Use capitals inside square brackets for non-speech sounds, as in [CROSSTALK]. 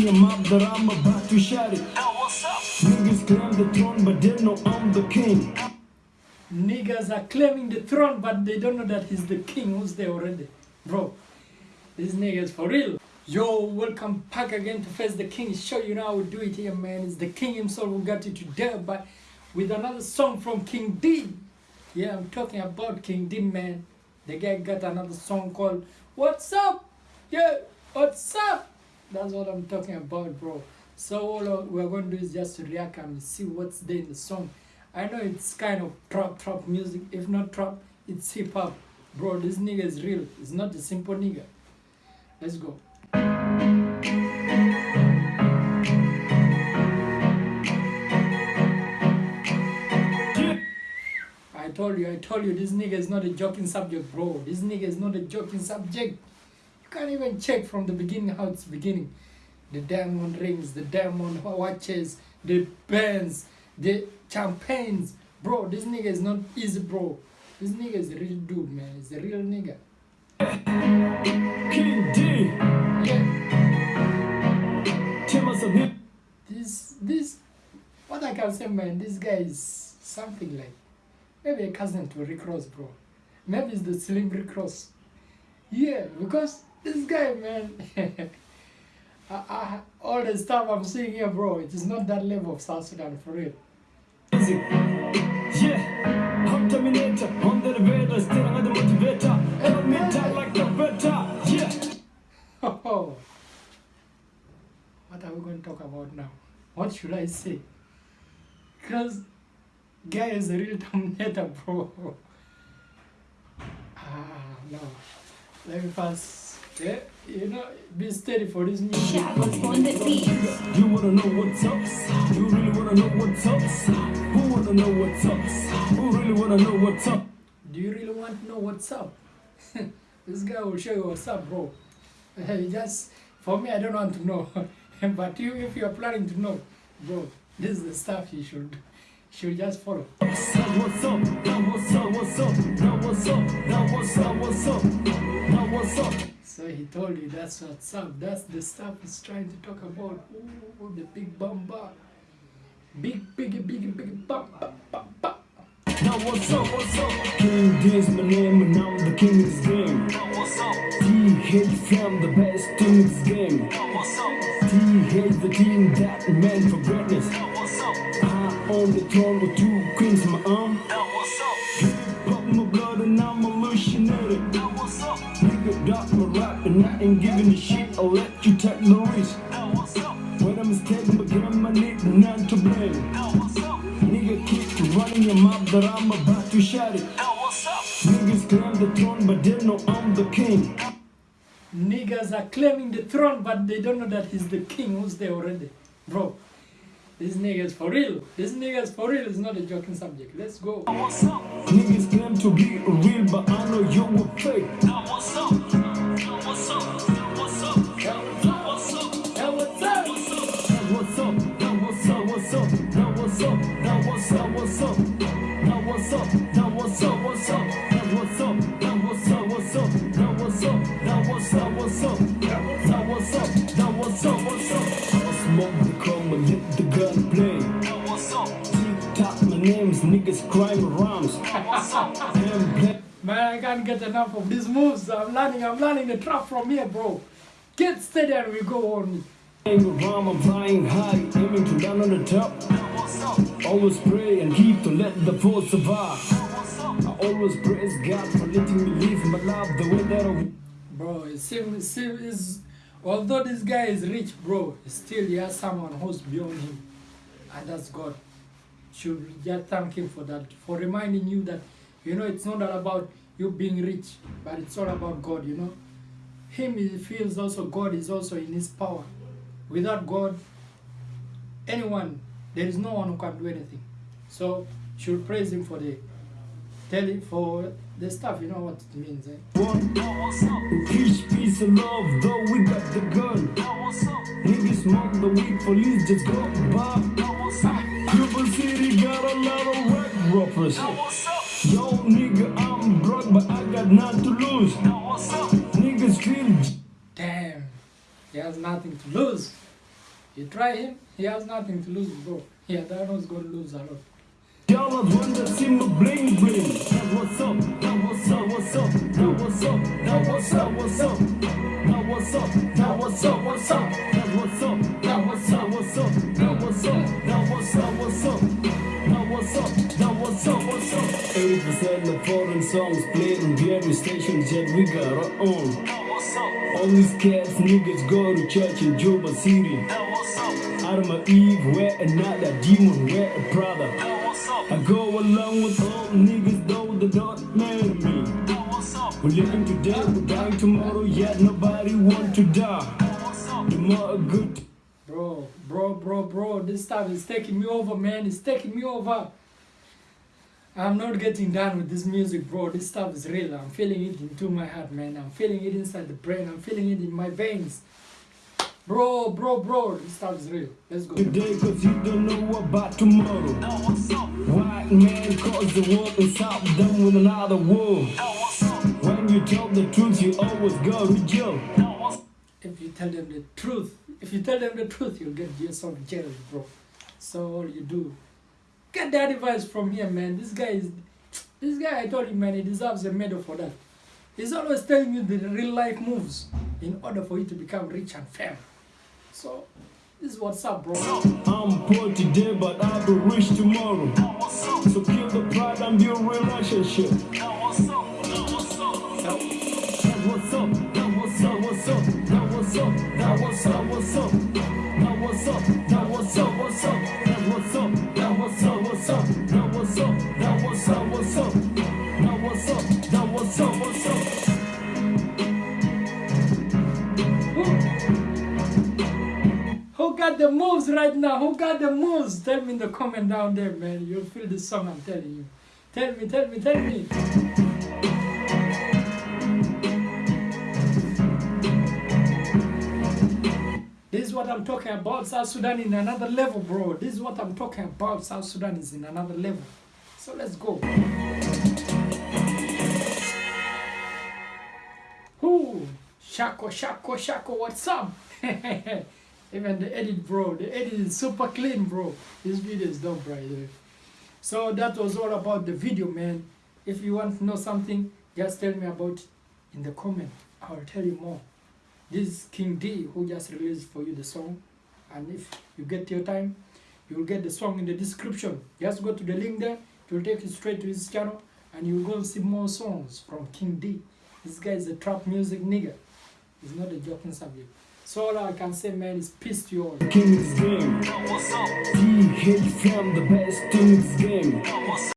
your mouth that I'm about to shout it. Niggas claim the throne, but they know I'm the king. Niggas are claiming the throne, but they don't know that he's the king who's there already. Bro, these niggas for real. Yo, welcome back again to Face the King show. You know how we do it here, man. It's the king himself who got you today, but with another song from King D. Yeah, I'm talking about King D, man. The guy got another song called What's Up? Yeah, what's up? That's what I'm talking about, bro. So all we're going to do is just react and see what's there in the song. I know it's kind of trap trap music. If not trap, it's hip hop. Bro, this nigga is real. It's not a simple nigga. Let's go. I told you, I told you, this nigga is not a joking subject, bro. This nigga is not a joking subject. You can't even check from the beginning how it's beginning. The diamond rings, the diamond watches, the pens, the champagnes. Bro, this nigga is not easy, bro. This nigga is a real dude, man. He's a real nigga. King D. Yeah. Tell us a. This, this, what I can say, man, this guy is something like maybe a cousin to Rick Ross, bro. Maybe it's the Slim Rick Ross. Yeah, because this guy, man, [LAUGHS] I, I, all the stuff I'm seeing here, bro, it is not that level of South Sudan for real. Easy. Yeah. I'm Terminator. On the elevator. Still another motivator. Die like a better. Yeah. Oh, [LAUGHS] what are we going to talk about now? What should I say? Because guy is a real [LAUGHS] dominator, bro. Ah, no. Let me first, yeah, you know, be steady for this music. Shadows on the beat. You wanna know what's up? You really wanna know what's up? Who wanna know what's up? Who really wanna know what's up? Do you really want to know what's up? [LAUGHS] this guy will show you what's up, bro. [LAUGHS] Hey, just for me, I don't want to know, [LAUGHS] but you, if you are planning to know, bro, this is the stuff you should should just follow. What's up? What's up? Now what's up? What's up? Now what's up? Now what's up? What's up? Now what's up? So he told you that's what's up. That's the stuff he's trying to talk about. Ooh, the big bamba. Big, big, big, big bum, bum, bum, bum. Now what's up? What's up? King D is my name and I'm the king of this game. Now what's up? D hit from the best team in this game. Now what's up? D hates the team that meant for greatness. Now what's up? I own the throne with two queens in my arm. Now got my rap and I ain't giving a shit. I'll let you take the risk. Now what's up? When I'm mistaken, but grandma need none to blame. Now what's up? Nigga keep running your mouth that I'm about to shout it. Now what's up? Niggas claim the throne, but they know I'm the king. Niggas are claiming the throne, but they don't know that he's the king who's there already. Bro, this nigga's for real. This nigga's for real is not a joking subject. Let's go. Niggas claim to be real, but I know you were fake. What's up? What's up? Now what's up? Now what's up? What's up? Now what's up? Now what's up? What's up? Now what's up? Now what's up? What's up? Now what's up? Now what's up? What's up? Now what's up? Now what's up? What's up? I smoke the chrome and let the gun play. Now what's up? Tick tock, my name's niggas crime rhymes. Now what's up? Damn black. Man, I can't get enough of these moves. I'm learning, I'm learning the trap from here, bro. Get steady and we go on. Aim around, I'm flying high, aiming to land on the top. Always pray and keep to let the force survive. I always praise God for letting me live my life the way that I Bro, it seems, it seems is, although this guy is rich, bro, still he has someone who's beyond him, and that's God. Should just thank him for that, for reminding you that, you know, it's not all about you being rich, but it's all about God, you know. Him, he feels also God is also in his power. Without God, anyone, there is no one who can do anything. So, should praise him for the, tell it for the stuff, you know what it means, eh? want. Peace, peace and love, though we got the gun. Niggas smoke the weed, police just go by. Juba City got a lot of wreck robbers. Yo, nigga, I'm broke, but I got nothing to lose. Niggas feel Damn, he has nothing to lose. You try him, he has nothing to lose, bro. Yeah, that one's gonna lose a lot. Y'all are one that see my bling bling. That what's up, that what's up, what's up, that what's up, that what's up, what's up, that what's up, that what's up, what's up, that what's up, that what's up, what's up, that what's up, that what's up, what's up, that what's up, that what's up, what's up. Eighty percent of foreign songs played on radio stations, yet we got our own. All these cats niggas go to church in Juba City. Adam Eve wear another demon, wear a brother. I go along with all niggas though they don't marry me. We're living today, we're dying tomorrow, yet nobody want to die. The more good. Bro, bro, bro, bro, this stuff is taking me over, man. It's taking me over. I'm not getting done with this music, bro. This stuff is real. I'm feeling it into my heart, man. I'm feeling it inside the brain. I'm feeling it in my veins. Bro, bro, bro, this stuff is real. Let's go. Today, cause you don't know about tomorrow. White man cause the world and stop them with another war. When you tell the truth, you always go to jail. If you tell them the truth, if you tell them the truth, you'll get yourself jailed, bro. So all you do, get that advice from here, man. This guy is, this guy, I told you, man, he deserves a medal for that. He's always telling you the real life moves in order for you to become rich and famous. So, this is what's up, bro. I'm poor today, but I'll be rich tomorrow. So kill the pride and build relationship. Got the moves right now? Oh, Who got the moves? Tell me in the comment down there, man. You'll feel the song, I'm telling you. Tell me, tell me, tell me. This is what I'm talking about. South Sudan in another level, bro. This is what I'm talking about. South Sudan is in another level. So let's go. Who? Shako, Shako, Shako, what's up? [LAUGHS] Even the edit, bro. The edit is super clean, bro. This video is dope, right there. So that was all about the video, man. If you want to know something, just tell me about it in the comment. I'll tell you more. This is King D who just released for you the song. And if you get your time, you will get the song in the description. Just go to the link there. It will take you straight to his channel. And you'll go see more songs from King D. This guy is a trap music nigga. He's not a joking subject. So all I can say, man, is peace to you all. King's game. TH from the best in this game.